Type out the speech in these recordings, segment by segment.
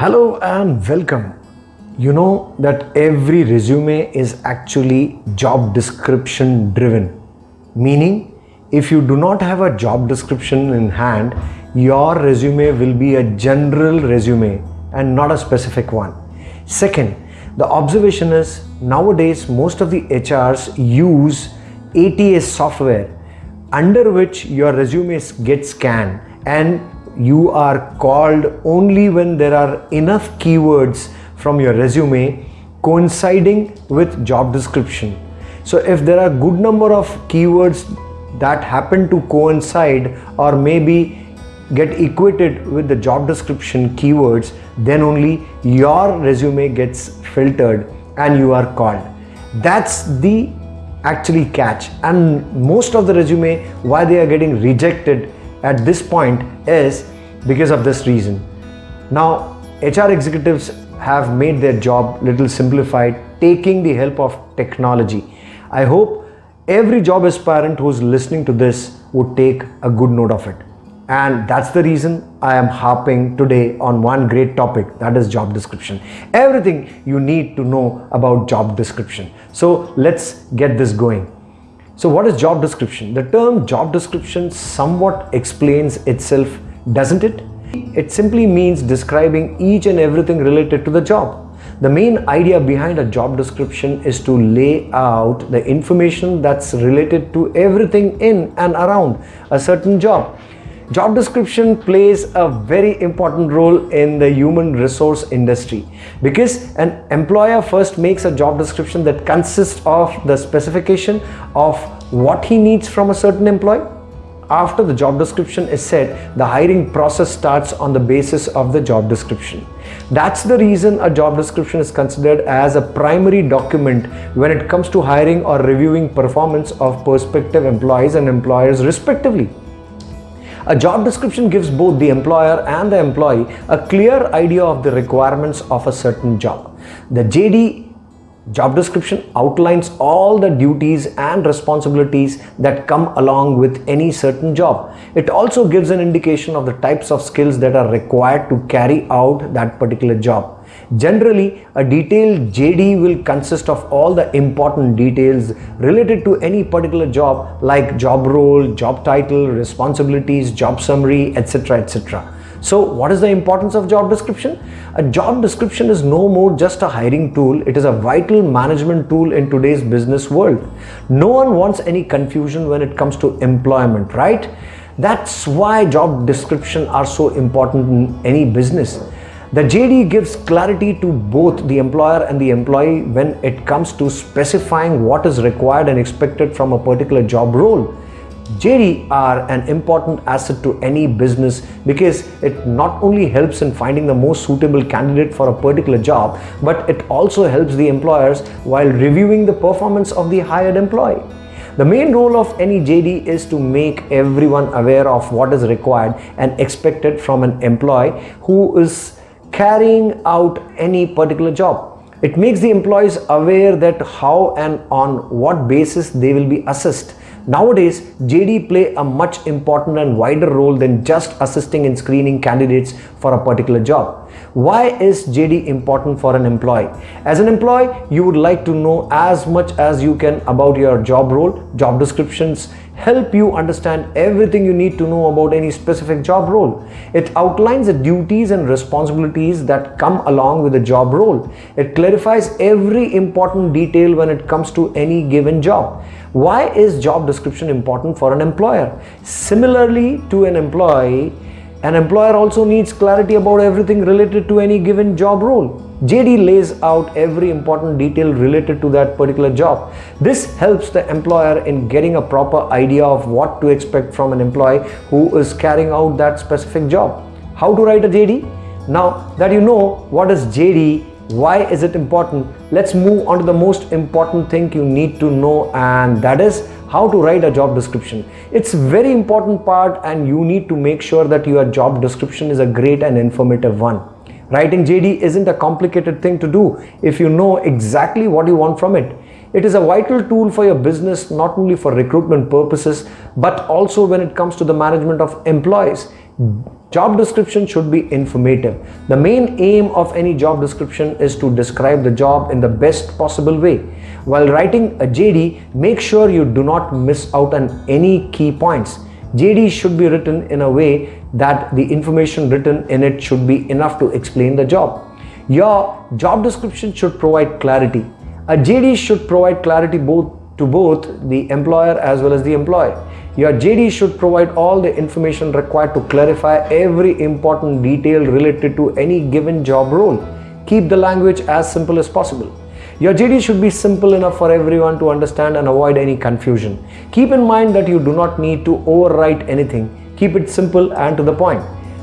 Hello and welcome. You know that every resume is actually job description driven, meaning if you do not have a job description in hand, your resume will be a general resume and not a specific one. Second, the observation is nowadays most of the HRs use ATS software under which your resume gets scanned and you are called only when there are enough keywords from your resume coinciding with job description. So if there are good number of keywords that happen to coincide or maybe get equated with the job description keywords then only your resume gets filtered and you are called that's the actually catch and most of the resume why they are getting rejected at this point is because of this reason. Now hr executives have made their job little simplified taking the help of technology. I hope every job aspirant who's listening to this would take a good note of it. And that's the reason I am harping today on one great topic that is job description. Everything you need to know about job description. So let's get this going so what is job description? The term job description somewhat explains itself doesn't it? It simply means describing each and everything related to the job. The main idea behind a job description is to lay out the information that's related to everything in and around a certain job Job description plays a very important role in the human resource industry because an employer first makes a job description that consists of the specification of what he needs from a certain employee. After the job description is set, the hiring process starts on the basis of the job description. That's the reason a job description is considered as a primary document when it comes to hiring or reviewing performance of prospective employees and employers respectively. A job description gives both the employer and the employee a clear idea of the requirements of a certain job. The JD job description outlines all the duties and responsibilities that come along with any certain job. It also gives an indication of the types of skills that are required to carry out that particular job. Generally, a detailed JD will consist of all the important details related to any particular job like job role, job title, responsibilities, job summary, etc. etc. So what is the importance of job description? A job description is no more just a hiring tool. It is a vital management tool in today's business world. No one wants any confusion when it comes to employment, right? That's why job description are so important in any business. The JD gives clarity to both the employer and the employee when it comes to specifying what is required and expected from a particular job role. JD are an important asset to any business because it not only helps in finding the most suitable candidate for a particular job, but it also helps the employers while reviewing the performance of the hired employee. The main role of any JD is to make everyone aware of what is required and expected from an employee who is carrying out any particular job. It makes the employees aware that how and on what basis they will be assessed. Nowadays, JD play a much important and wider role than just assisting in screening candidates for a particular job. Why is JD important for an employee? As an employee, you would like to know as much as you can about your job role, job descriptions, help you understand everything you need to know about any specific job role. It outlines the duties and responsibilities that come along with the job role. It clarifies every important detail when it comes to any given job. Why is job description important for an employer? Similarly to an employee, an employer also needs clarity about everything related to any given job role. JD lays out every important detail related to that particular job. This helps the employer in getting a proper idea of what to expect from an employee who is carrying out that specific job. How to write a JD? Now that you know what is JD, why is it important, let's move on to the most important thing you need to know and that is how to write a job description. It's very important part and you need to make sure that your job description is a great and informative one. Writing JD isn't a complicated thing to do if you know exactly what you want from it. It is a vital tool for your business not only for recruitment purposes but also when it comes to the management of employees. Job description should be informative. The main aim of any job description is to describe the job in the best possible way. While writing a JD, make sure you do not miss out on any key points. JD should be written in a way that the information written in it should be enough to explain the job. Your job description should provide clarity. A JD should provide clarity both to both the employer as well as the employee. Your JD should provide all the information required to clarify every important detail related to any given job role. Keep the language as simple as possible. Your JD should be simple enough for everyone to understand and avoid any confusion. Keep in mind that you do not need to overwrite anything. Keep it simple and to the point.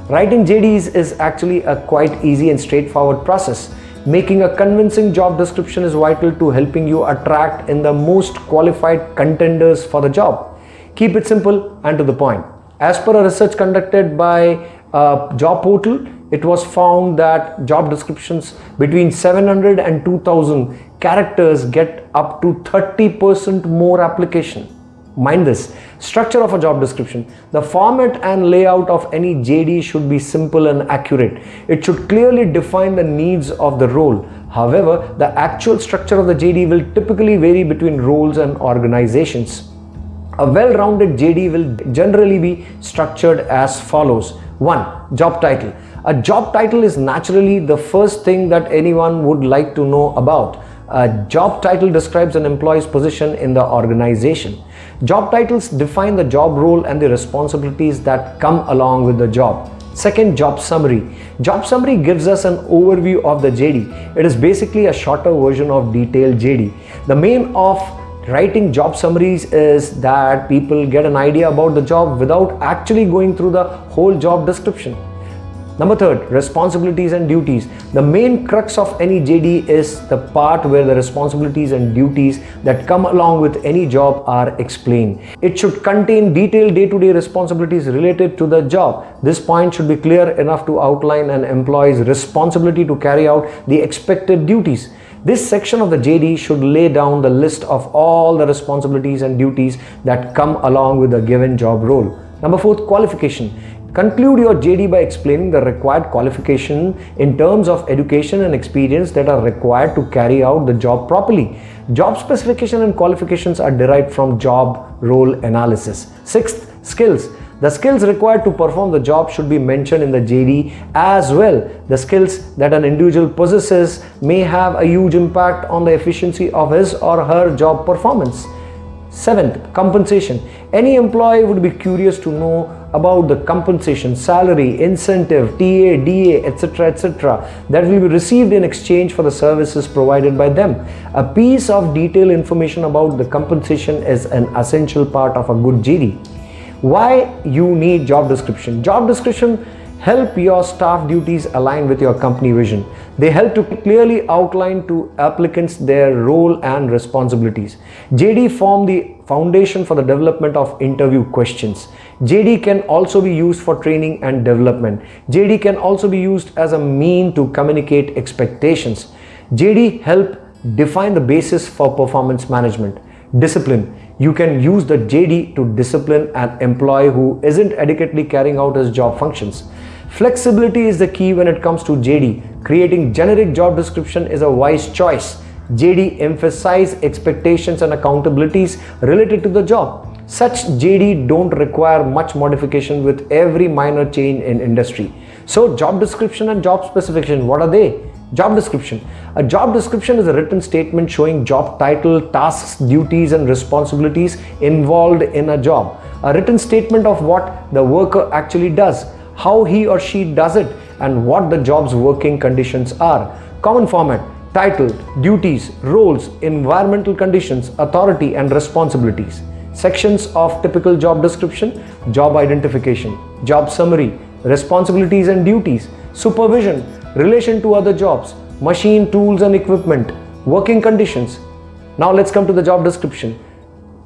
Writing JDs is actually a quite easy and straightforward process. Making a convincing job description is vital to helping you attract in the most qualified contenders for the job. Keep it simple and to the point. As per a research conducted by uh, Job Portal, it was found that job descriptions between 700 and 2000 characters get up to 30% more application. Mind this, structure of a job description. The format and layout of any JD should be simple and accurate. It should clearly define the needs of the role. However, the actual structure of the JD will typically vary between roles and organizations. A well-rounded JD will generally be structured as follows. 1. Job title. A job title is naturally the first thing that anyone would like to know about. A job title describes an employee's position in the organization. Job titles define the job role and the responsibilities that come along with the job. Second, job summary. Job summary gives us an overview of the JD. It is basically a shorter version of detailed JD. The main of writing job summaries is that people get an idea about the job without actually going through the whole job description. Number third, responsibilities and duties. The main crux of any JD is the part where the responsibilities and duties that come along with any job are explained. It should contain detailed day-to-day -day responsibilities related to the job. This point should be clear enough to outline an employee's responsibility to carry out the expected duties. This section of the JD should lay down the list of all the responsibilities and duties that come along with a given job role. Number four, qualification. Conclude your JD by explaining the required qualification in terms of education and experience that are required to carry out the job properly. Job specification and qualifications are derived from job role analysis. Sixth, skills. The skills required to perform the job should be mentioned in the JD as well. The skills that an individual possesses may have a huge impact on the efficiency of his or her job performance. Seventh, compensation. Any employee would be curious to know about the compensation, salary, incentive, TA, DA, etc. etc. that will be received in exchange for the services provided by them. A piece of detailed information about the compensation is an essential part of a good JD why you need job description? Job description help your staff duties align with your company vision. They help to clearly outline to applicants their role and responsibilities. Jd form the foundation for the development of interview questions. Jd can also be used for training and development. Jd can also be used as a mean to communicate expectations. Jd help define the basis for performance management. Discipline you can use the JD to discipline an employee who isn't adequately carrying out his job functions. Flexibility is the key when it comes to JD. Creating generic job description is a wise choice. JD emphasize expectations and accountabilities related to the job. Such JD don't require much modification with every minor change in industry. So job description and job specification, what are they? Job description. A job description is a written statement showing job title, tasks, duties and responsibilities involved in a job. A written statement of what the worker actually does, how he or she does it and what the job's working conditions are. Common format, title, duties, roles, environmental conditions, authority and responsibilities. Sections of typical job description, job identification, job summary, responsibilities and duties, supervision, relation to other jobs, machine, tools and equipment, working conditions. Now let's come to the job description.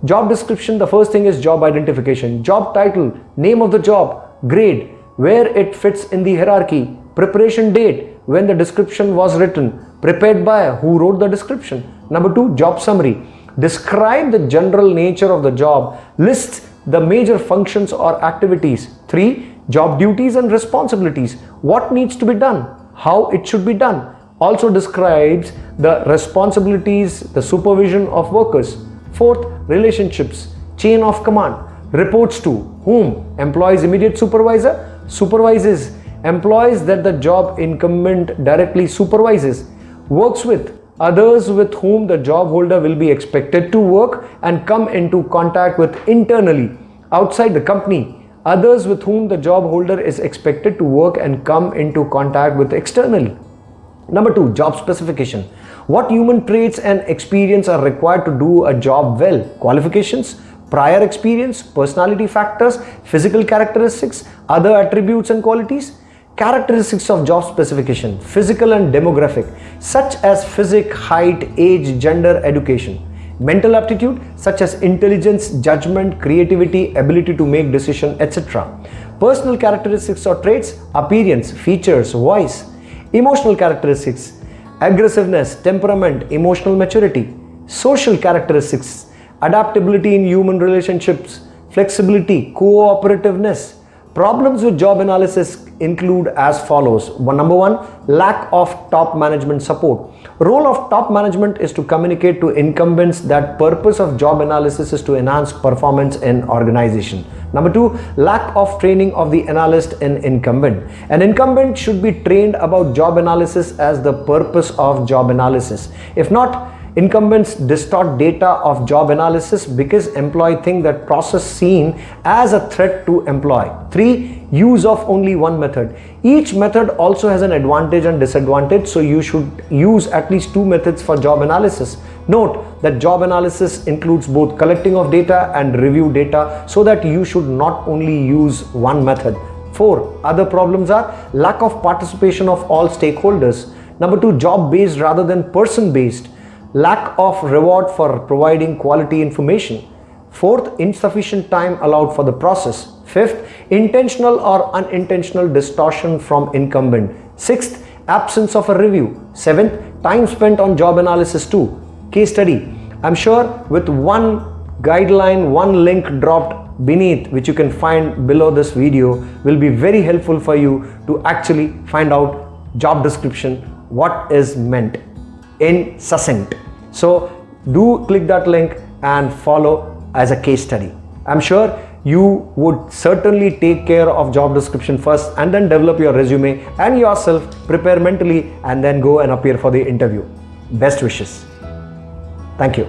Job description, the first thing is job identification. Job title, name of the job, grade, where it fits in the hierarchy, preparation date, when the description was written, prepared by who wrote the description. Number two, job summary. Describe the general nature of the job, list the major functions or activities. Three, job duties and responsibilities, what needs to be done, how it should be done. Also describes the responsibilities, the supervision of workers. Fourth, relationships, chain of command, reports to whom? Employee's immediate supervisor, supervises employees that the job incumbent directly supervises, works with others with whom the job holder will be expected to work and come into contact with internally outside the company others with whom the job holder is expected to work and come into contact with externally number 2 job specification. What human traits and experience are required to do a job well? Qualifications prior experience personality factors physical characteristics other attributes and qualities. Characteristics of job specification physical and demographic such as physic height age gender education mental aptitude such as intelligence judgment creativity ability to make decision etc personal characteristics or traits appearance features voice. Emotional characteristics aggressiveness temperament emotional maturity. Social characteristics adaptability in human relationships flexibility cooperativeness Problems with job analysis include as follows. One, number one, lack of top management support. Role of top management is to communicate to incumbents that purpose of job analysis is to enhance performance in organization. Number two, lack of training of the analyst in incumbent. An incumbent should be trained about job analysis as the purpose of job analysis. If not, Incumbents distort data of job analysis because employee think that process seen as a threat to employee. 3. Use of only one method. Each method also has an advantage and disadvantage so you should use at least two methods for job analysis. Note that job analysis includes both collecting of data and review data so that you should not only use one method. 4. Other problems are lack of participation of all stakeholders. Number 2. Job based rather than person based lack of reward for providing quality information. Fourth, insufficient time allowed for the process. Fifth, intentional or unintentional distortion from incumbent. Sixth, absence of a review. Seventh, time spent on job analysis too. Case study. I'm sure with one guideline, one link dropped beneath which you can find below this video will be very helpful for you to actually find out job description, what is meant in succinct. So do click that link and follow as a case study. I'm sure you would certainly take care of job description first and then develop your resume and yourself prepare mentally and then go and appear for the interview. Best wishes. Thank you.